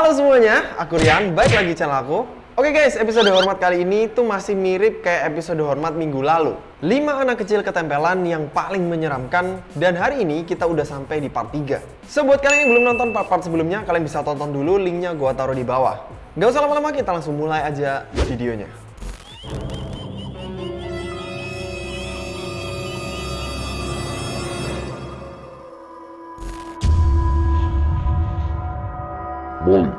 Halo semuanya, aku Rian, baik lagi channel aku. Oke guys, episode hormat kali ini tuh masih mirip kayak episode hormat minggu lalu. 5 anak kecil ketempelan yang paling menyeramkan dan hari ini kita udah sampai di part 3. So buat kalian yang belum nonton part-part sebelumnya, kalian bisa tonton dulu linknya gua taruh di bawah. Gak usah lama-lama, kita langsung mulai aja videonya. Molly.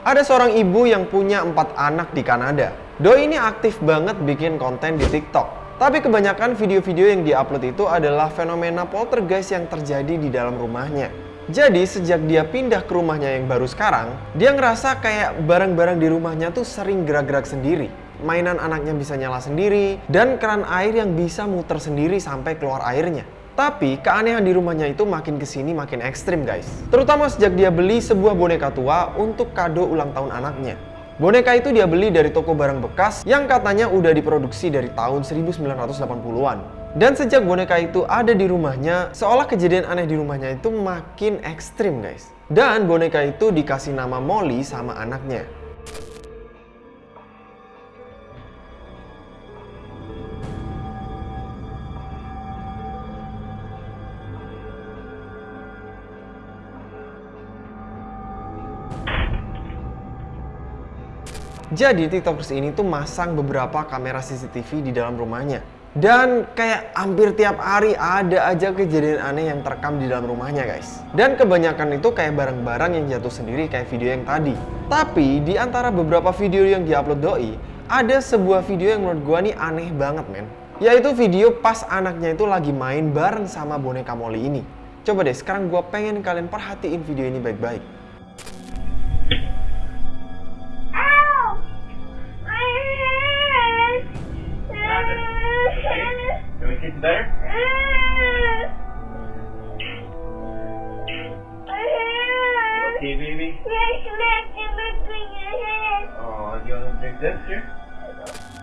Ada seorang ibu yang punya empat anak di Kanada. Doi ini aktif banget bikin konten di TikTok. Tapi kebanyakan video-video yang diupload itu adalah fenomena poltergeist yang terjadi di dalam rumahnya. Jadi sejak dia pindah ke rumahnya yang baru sekarang, dia ngerasa kayak barang-barang di rumahnya tuh sering gerak-gerak sendiri. Mainan anaknya bisa nyala sendiri, dan keran air yang bisa muter sendiri sampai keluar airnya. Tapi keanehan di rumahnya itu makin ke sini makin ekstrim guys. Terutama sejak dia beli sebuah boneka tua untuk kado ulang tahun anaknya. Boneka itu dia beli dari toko barang bekas yang katanya udah diproduksi dari tahun 1980-an. Dan sejak boneka itu ada di rumahnya, seolah kejadian aneh di rumahnya itu makin ekstrim guys. Dan boneka itu dikasih nama Molly sama anaknya. Jadi tiktokers ini tuh masang beberapa kamera CCTV di dalam rumahnya. Dan kayak hampir tiap hari ada aja kejadian aneh yang terekam di dalam rumahnya guys. Dan kebanyakan itu kayak barang-barang yang jatuh sendiri kayak video yang tadi. Tapi di antara beberapa video yang diupload Doi, ada sebuah video yang menurut gua nih aneh banget men. Yaitu video pas anaknya itu lagi main bareng sama boneka Molly ini. Coba deh sekarang gua pengen kalian perhatiin video ini baik-baik. Baby. Yes, smack in between your head. Oh, you want to drink this here?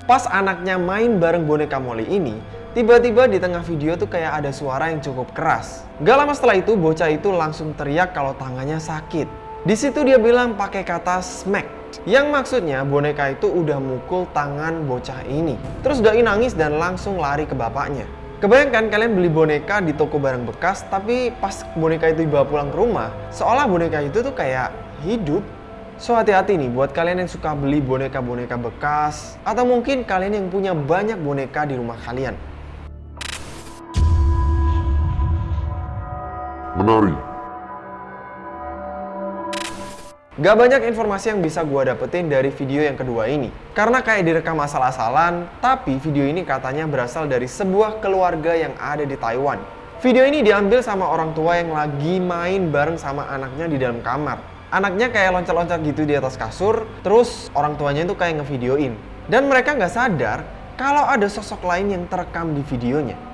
Pas anaknya main bareng boneka Molly ini, tiba-tiba di tengah video tuh kayak ada suara yang cukup keras. Gak lama setelah itu, bocah itu langsung teriak kalau tangannya sakit. Di situ dia bilang pakai kata smack, yang maksudnya boneka itu udah mukul tangan bocah ini. Terus Doi nangis dan langsung lari ke bapaknya. Kebayangkan kalian beli boneka di toko barang bekas, tapi pas boneka itu dibawa pulang ke rumah, seolah boneka itu tuh kayak hidup. So hati-hati nih buat kalian yang suka beli boneka-boneka bekas atau mungkin kalian yang punya banyak boneka di rumah kalian. Menari. Gak banyak informasi yang bisa gua dapetin dari video yang kedua ini. Karena kayak direkam asal-asalan, tapi video ini katanya berasal dari sebuah keluarga yang ada di Taiwan. Video ini diambil sama orang tua yang lagi main bareng sama anaknya di dalam kamar. Anaknya kayak loncat-loncat gitu di atas kasur, terus orang tuanya itu kayak ngevideoin. Dan mereka nggak sadar kalau ada sosok lain yang terekam di videonya.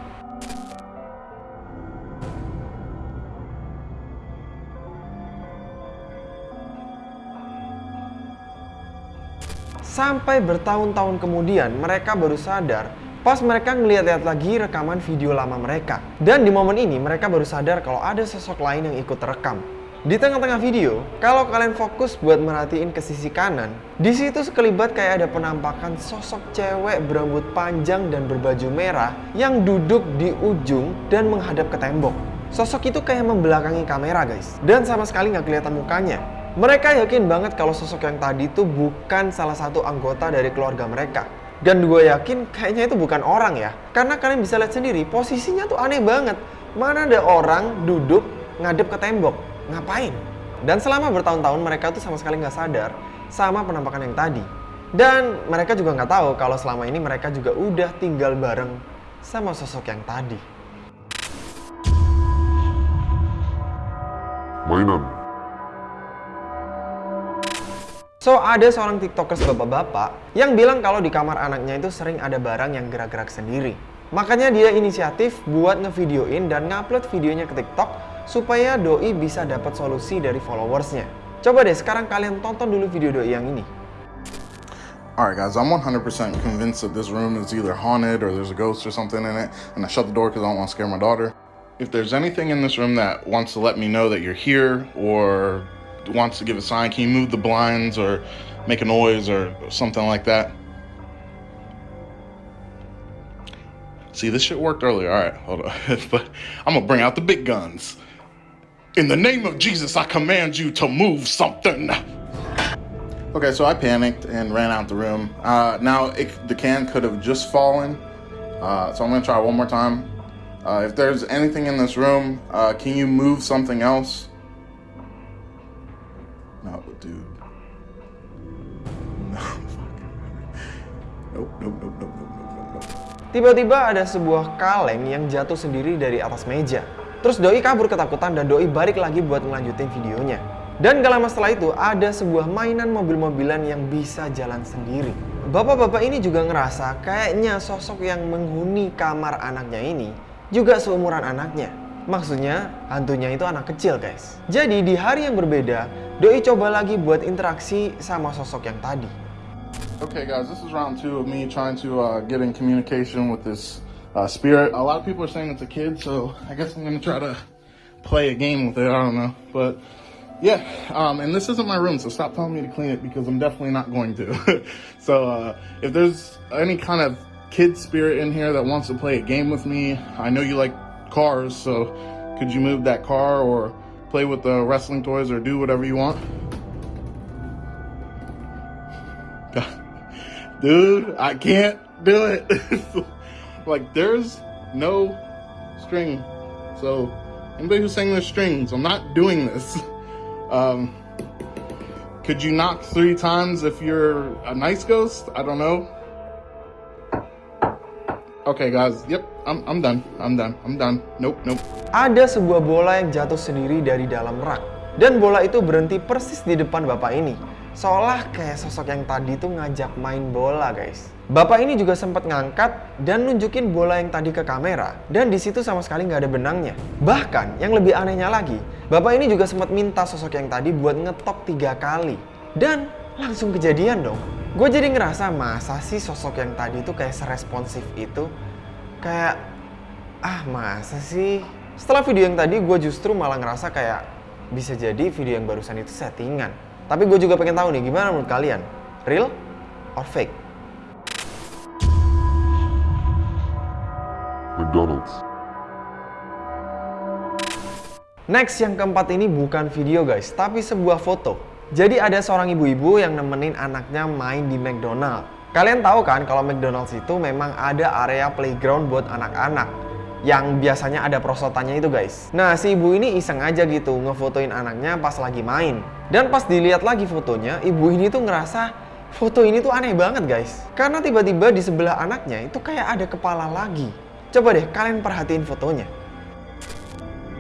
Sampai bertahun-tahun kemudian mereka baru sadar pas mereka ngeliat-liat lagi rekaman video lama mereka. Dan di momen ini mereka baru sadar kalau ada sosok lain yang ikut terekam. Di tengah-tengah video, kalau kalian fokus buat merhatiin ke sisi kanan, di situ sekelibat kayak ada penampakan sosok cewek berambut panjang dan berbaju merah yang duduk di ujung dan menghadap ke tembok. Sosok itu kayak membelakangi kamera guys, dan sama sekali nggak kelihatan mukanya. Mereka yakin banget kalau sosok yang tadi itu bukan salah satu anggota dari keluarga mereka. Dan gue yakin kayaknya itu bukan orang ya. Karena kalian bisa lihat sendiri, posisinya tuh aneh banget. Mana ada orang duduk ngadep ke tembok. Ngapain? Dan selama bertahun-tahun mereka tuh sama sekali nggak sadar sama penampakan yang tadi. Dan mereka juga nggak tahu kalau selama ini mereka juga udah tinggal bareng sama sosok yang tadi. Mainan. So, ada seorang tiktokers bapak-bapak yang bilang kalau di kamar anaknya itu sering ada barang yang gerak-gerak sendiri. Makanya dia inisiatif buat ngevideoin dan ngupload videonya ke TikTok supaya Doi bisa dapat solusi dari followersnya. Coba deh sekarang kalian tonton dulu video Doi yang ini. Alright, guys, I'm 100% convinced that this room is either haunted or there's a ghost or something in it, and I shut the door because I don't want to scare my daughter. if there's anything in this room that wants to let me know that you're here or wants to give a sign, can you move the blinds or make a noise or something like that? See, this shit worked earlier. All right, hold on. but I'm gonna bring out the big guns. In the name of Jesus, I command you to move something. Okay, so I panicked and ran out the room. Uh, now, it, the can could have just fallen. Uh, so I'm gonna try one more time. Uh, if there's anything in this room, uh, can you move something else? Dude. Tiba-tiba ada sebuah kaleng yang jatuh sendiri dari atas meja. Terus Doi kabur ketakutan dan Doi balik lagi buat ngelanjutin videonya. Dan gak lama setelah itu ada sebuah mainan mobil-mobilan yang bisa jalan sendiri. Bapak-bapak ini juga ngerasa kayaknya sosok yang menghuni kamar anaknya ini juga seumuran anaknya. Maksudnya hantunya itu anak kecil guys. Jadi di hari yang berbeda, Doi coba lagi buat interaksi sama sosok yang tadi. Okay, guys, this is round two of me trying to uh, get in communication with this uh, spirit. A lot of people are saying it's a kid, so I guess I'm gonna try to play a game with it. I don't know, but yeah. Um, and this isn't my room, so stop telling me to clean it because I'm definitely not going to. so uh, if there's any kind of kid spirit in here that wants to play a game with me, I know you like cars, so could you move that car or play with the wrestling toys or do whatever you want? Dude, I can't do it. like, there's no string. So, anybody who's saying there's strings, I'm not doing this. Um, could you knock three times if you're a nice ghost? I don't know. Okay, guys. Yep, I'm, I'm done. I'm done. I'm done. Nope, nope. ada sebuah bola yang jatuh sendiri dari dalam rak. Dan bola itu berhenti persis di depan bapak ini. Seolah kayak sosok yang tadi tuh ngajak main bola guys. Bapak ini juga sempat ngangkat dan nunjukin bola yang tadi ke kamera. Dan di situ sama sekali nggak ada benangnya. Bahkan yang lebih anehnya lagi, bapak ini juga sempat minta sosok yang tadi buat ngetok tiga kali. Dan langsung kejadian dong. Gue jadi ngerasa masa sih sosok yang tadi tuh kayak seresponsif itu. Kayak ah masa sih setelah video yang tadi gue justru malah ngerasa kayak bisa jadi video yang barusan itu settingan tapi gue juga pengen tahu nih gimana menurut kalian real or fake McDonald's. Next yang keempat ini bukan video guys, tapi sebuah foto. Jadi ada seorang ibu-ibu yang nemenin anaknya main di McDonald. Kalian tahu kan kalau McDonald's itu memang ada area playground buat anak-anak yang biasanya ada prosotannya itu guys. Nah si ibu ini iseng aja gitu ngefotoin anaknya pas lagi main. Dan pas dilihat lagi fotonya, ibu ini tuh ngerasa foto ini tuh aneh banget guys. Karena tiba-tiba di sebelah anaknya itu kayak ada kepala lagi. Coba deh kalian perhatiin fotonya.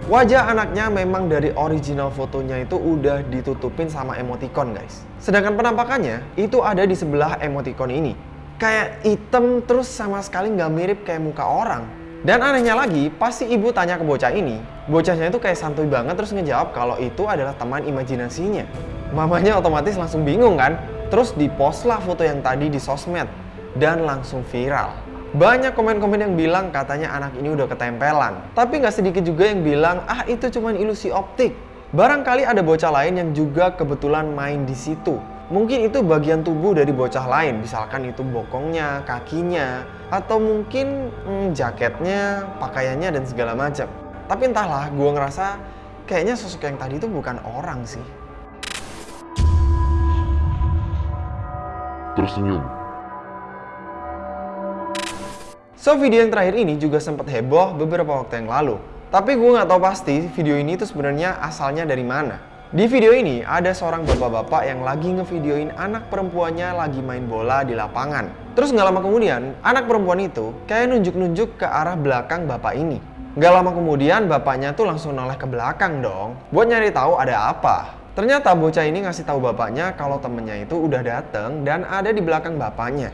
Wajah anaknya memang dari original fotonya itu udah ditutupin sama emoticon guys. Sedangkan penampakannya itu ada di sebelah emoticon ini. Kayak hitam terus sama sekali nggak mirip kayak muka orang. Dan anehnya lagi, pasti ibu tanya ke bocah ini, bocahnya itu kayak santuy banget terus ngejawab kalau itu adalah teman imajinasinya. Mamanya otomatis langsung bingung kan? Terus dipost lah foto yang tadi di sosmed dan langsung viral. Banyak komen-komen yang bilang katanya anak ini udah ketempelan. Tapi nggak sedikit juga yang bilang, ah itu cuma ilusi optik. Barangkali ada bocah lain yang juga kebetulan main di situ. Mungkin itu bagian tubuh dari bocah lain, misalkan itu bokongnya, kakinya, atau mungkin hmm, jaketnya, pakaiannya, dan segala macam. Tapi entahlah, gue ngerasa kayaknya sosok yang tadi itu bukan orang sih. Tersenyum. So video yang terakhir ini juga sempat heboh beberapa waktu yang lalu. Tapi gue nggak tahu pasti video ini tuh sebenarnya asalnya dari mana. Di video ini ada seorang bapak-bapak yang lagi ngevideoin anak perempuannya lagi main bola di lapangan. Terus nggak lama kemudian, anak perempuan itu kayak nunjuk-nunjuk ke arah belakang bapak ini. Nggak lama kemudian bapaknya tuh langsung noleh ke belakang dong, buat nyari tahu ada apa. Ternyata bocah ini ngasih tahu bapaknya kalau temennya itu udah dateng dan ada di belakang bapaknya.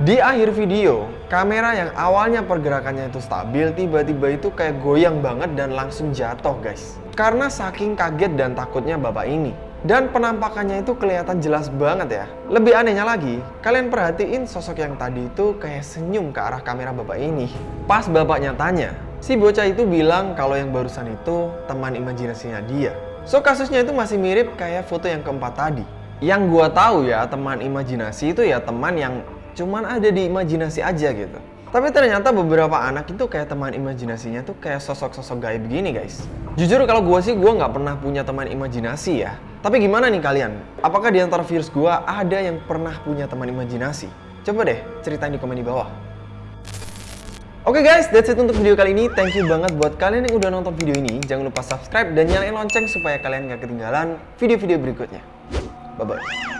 Di akhir video, Kamera yang awalnya pergerakannya itu stabil, tiba-tiba itu kayak goyang banget dan langsung jatuh guys. Karena saking kaget dan takutnya bapak ini. Dan penampakannya itu kelihatan jelas banget ya. Lebih anehnya lagi, kalian perhatiin sosok yang tadi itu kayak senyum ke arah kamera bapak ini. Pas bapaknya tanya, si bocah itu bilang kalau yang barusan itu teman imajinasinya dia. So kasusnya itu masih mirip kayak foto yang keempat tadi. Yang gua tahu ya, teman imajinasi itu ya teman yang cuman ada di imajinasi aja gitu. Tapi ternyata beberapa anak itu kayak teman imajinasinya tuh kayak sosok-sosok gaib begini guys. Jujur kalau gue sih gue nggak pernah punya teman imajinasi ya. Tapi gimana nih kalian? Apakah di antara viewers gue ada yang pernah punya teman imajinasi? Coba deh ceritain di komen di bawah. Oke guys, that's it untuk video kali ini. Thank you banget buat kalian yang udah nonton video ini. Jangan lupa subscribe dan nyalain lonceng supaya kalian gak ketinggalan video-video berikutnya. Bye-bye.